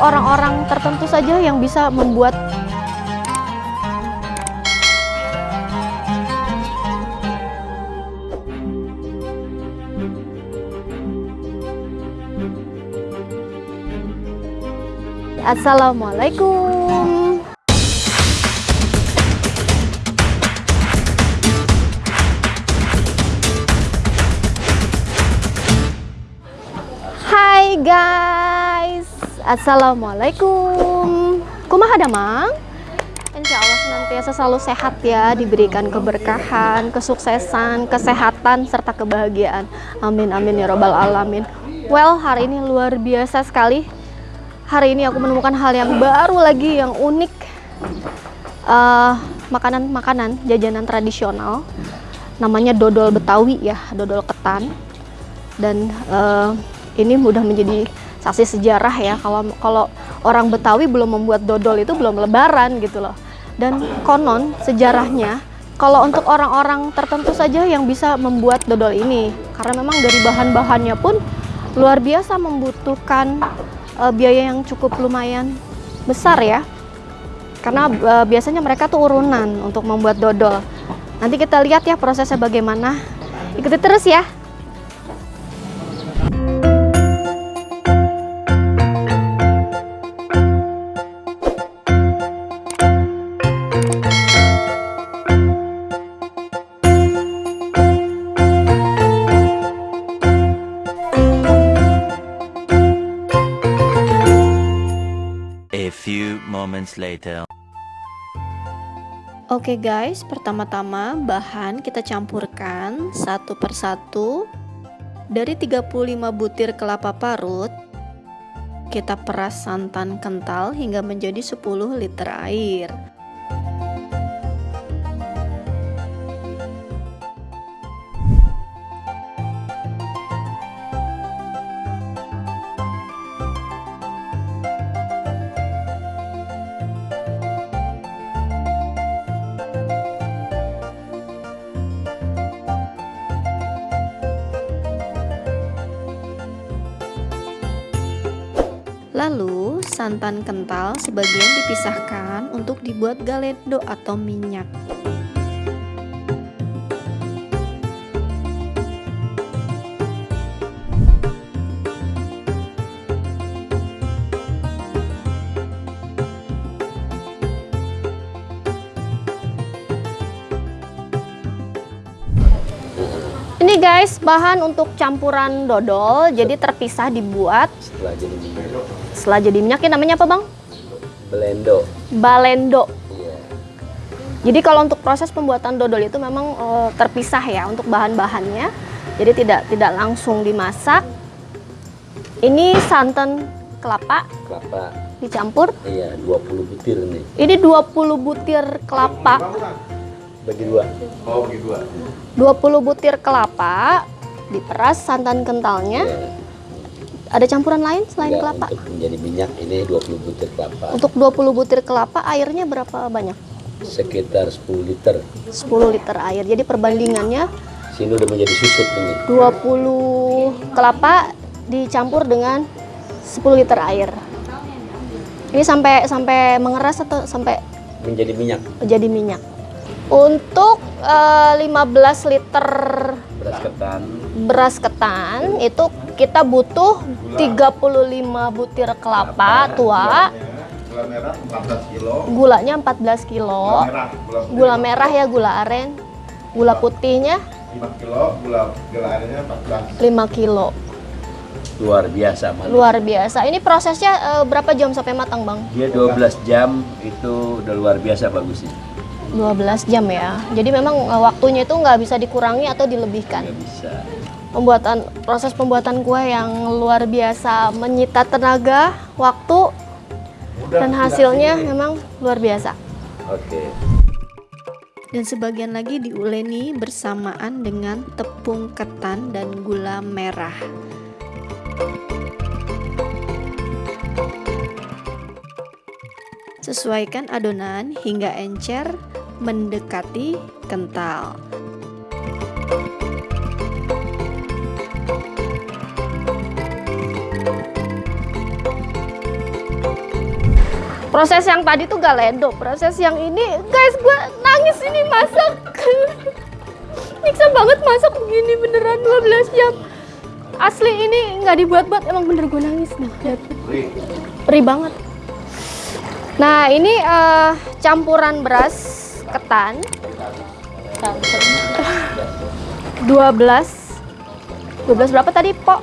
Orang-orang tertentu saja yang bisa membuat Assalamualaikum. Assalamualaikum. Kumaha damang? Insya Allah senantiasa selalu sehat ya, diberikan keberkahan, kesuksesan, kesehatan, serta kebahagiaan. Amin amin ya robbal alamin. Well, hari ini luar biasa sekali. Hari ini aku menemukan hal yang baru lagi, yang unik. Eh, Makanan-makanan, jajanan tradisional. Namanya dodol Betawi ya, dodol ketan. Dan eh, ini mudah menjadi saksi sejarah ya kalau kalau orang Betawi belum membuat dodol itu belum lebaran gitu loh. Dan konon sejarahnya kalau untuk orang-orang tertentu saja yang bisa membuat dodol ini karena memang dari bahan-bahannya pun luar biasa membutuhkan uh, biaya yang cukup lumayan besar ya. Karena uh, biasanya mereka tuh urunan untuk membuat dodol. Nanti kita lihat ya prosesnya bagaimana. Ikuti terus ya. Later. Oke guys, pertama-tama bahan kita campurkan satu persatu dari 35 butir kelapa parut kita peras santan kental hingga menjadi 10 liter air. Lalu, santan kental sebagian dipisahkan untuk dibuat galendo atau minyak. Ini guys, bahan untuk campuran dodol, jadi terpisah dibuat setelah jadi minyak. Ini namanya apa bang? blendo Balendo. iya Jadi kalau untuk proses pembuatan dodol itu memang eh, terpisah ya untuk bahan-bahannya. Jadi tidak tidak langsung dimasak. Ini santan kelapa kelapa dicampur. iya 20 butir nih Ini 20 butir kelapa. bagi dua 20 butir kelapa diperas santan kentalnya. Iya. Ada campuran lain selain Enggak, kelapa? untuk menjadi minyak ini 20 butir kelapa Untuk 20 butir kelapa airnya berapa banyak? sekitar 10 liter 10 liter air. Jadi perbandingannya sini udah menjadi susut ini 20 kelapa dicampur dengan 10 liter air. Ini sampai sampai mengeras atau sampai menjadi minyak jadi minyak. Untuk eh, 15 liter beras ketan beras ketan itu kita butuh 35 butir kelapa tua, Gula merah 14 kilo. gulanya 14 kilo, merah, gula putih gula merah ya gula aren, gula putihnya 5 kilo, gula gula airnya 14. 5 kilo. luar biasa manis. Luar biasa. Ini prosesnya eh, berapa jam sampai matang, Bang? dia 12 jam itu udah luar biasa bagusnya 12 jam ya. Jadi memang eh, waktunya itu nggak bisa dikurangi atau dilebihkan. nggak bisa Pembuatan proses pembuatan kue yang luar biasa menyita tenaga, waktu dan hasilnya memang luar biasa. oke Dan sebagian lagi diuleni bersamaan dengan tepung ketan dan gula merah. Sesuaikan adonan hingga encer mendekati kental. Proses yang tadi tuh galendo, proses yang ini, guys, gue nangis ini masak. Nyiksa banget masak begini beneran 12 jam. Asli ini nggak dibuat-buat, emang bener gue nangis nih. lihat. Perih banget. Nah, ini eh, campuran beras ketan 12 12 berapa tadi, Pok?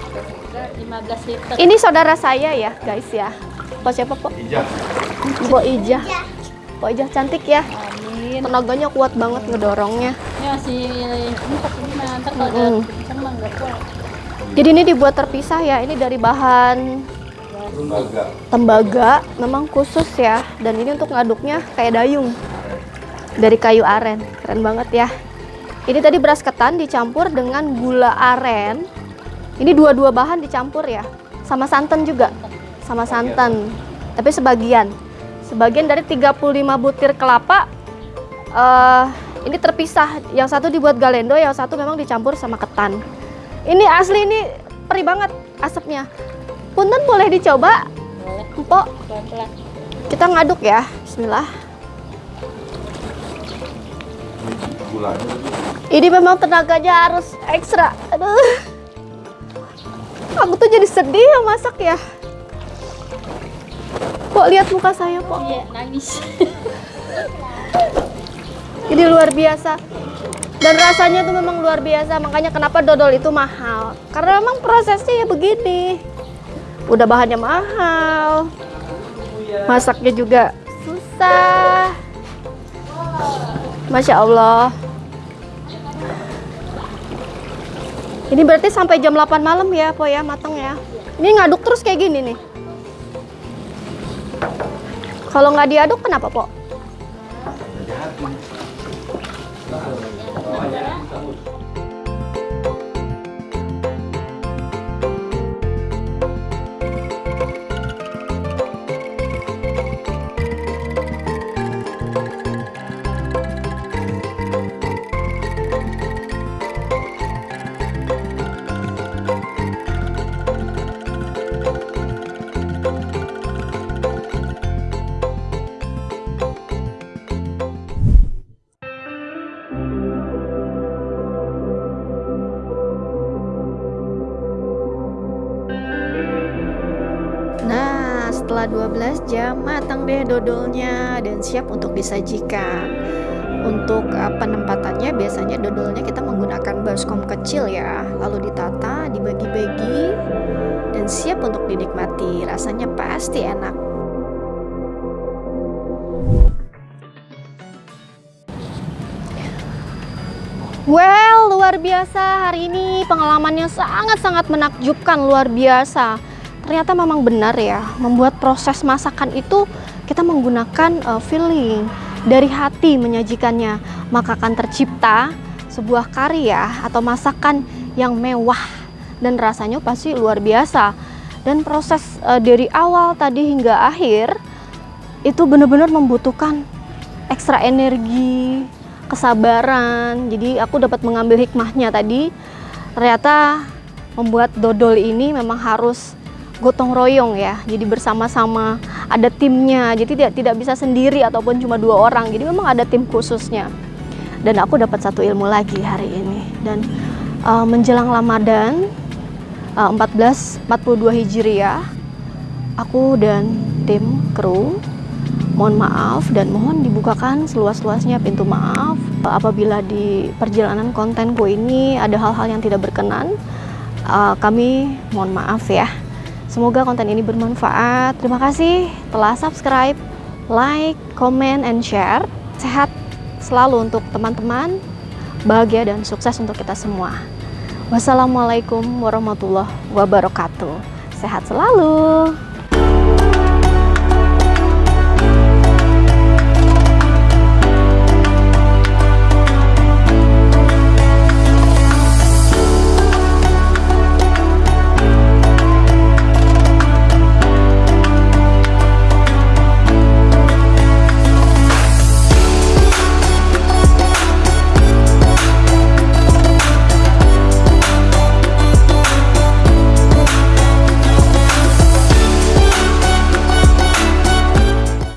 15 liter. Ini saudara saya ya, guys ya. Pok siapa, Pok? Ijah. Pok Ijah. Pok Ijah cantik ya. Amin. Tenaganya kuat banget ngedorongnya. Masih ini pakai ini udah kencang mah nggak kuat. Jadi ini dibuat terpisah ya. Ini dari bahan Lembaga. tembaga, memang khusus ya. Dan ini untuk ngaduknya kayak dayung. Dari kayu aren. Keren banget ya. Ini tadi beras ketan dicampur dengan gula aren. Ini dua-dua bahan dicampur ya. Sama santan juga. Sama santan. Tapi sebagian. Sebagian dari 35 butir kelapa eh ini terpisah. Yang satu dibuat galendo, yang satu memang dicampur sama ketan. Ini asli ini perih banget asapnya. Punten boleh dicoba, Boleh Empok. pelan-pelan. Kita ngaduk ya. Bismillah. Gulanya. Ini memang tenaganya harus ekstra. Aduh. Aku tuh jadi sedih ya masak ya. Pok lihat muka saya, Pok. Iya, nangis. Ini luar biasa. Dan rasanya tuh memang luar biasa. Makanya kenapa dodol itu mahal. Karena memang prosesnya ya begini. Udah bahannya mahal. Masaknya juga susah. Masya Allah. Ini berarti sampai jam 8 malam ya, Po ya, matang ya. Ini ngaduk terus kayak gini nih. Kalau nggak diaduk kenapa, Po? Setelah 12 jam matang deh dodolnya dan siap untuk disajikan. Untuk uh, penempatannya biasanya dodolnya kita menggunakan baskom kecil ya, lalu ditata, dibagi-bagi dan siap untuk dinikmati. Rasanya pasti enak. Well, luar biasa hari ini pengalamannya sangat-sangat menakjubkan, luar biasa. Ternyata memang benar ya, membuat proses masakan itu kita menggunakan uh, feeling dari hati menyajikannya, maka akan tercipta sebuah karya atau masakan yang mewah dan rasanya pasti luar biasa. Dan proses uh, dari awal tadi hingga akhir itu benar-benar membutuhkan ekstra energi, kesabaran. Jadi aku dapat mengambil hikmahnya tadi. Ternyata membuat dodol ini memang harus gotong royong ya. Jadi bersama-sama ada timnya. Jadi tidak tidak bisa sendiri ataupun cuma dua orang. Jadi memang ada tim khususnya. Dan aku dapat satu ilmu lagi hari ini. Dan uh, menjelang Ramadan uh, 1442 Hijriah, aku dan tim kru mohon maaf dan mohon dibukakan seluas-luasnya pintu maaf apabila di perjalanan kontenku ini ada hal-hal yang tidak berkenan uh, kami mohon maaf ya semoga konten ini bermanfaat. Terima kasih telah subscribe like comment and share. Sehat selalu untuk teman-teman. Bahagia dan sukses untuk kita semua. Wassalamualaikum warahmatullahi wabarakatuh. Sehat selalu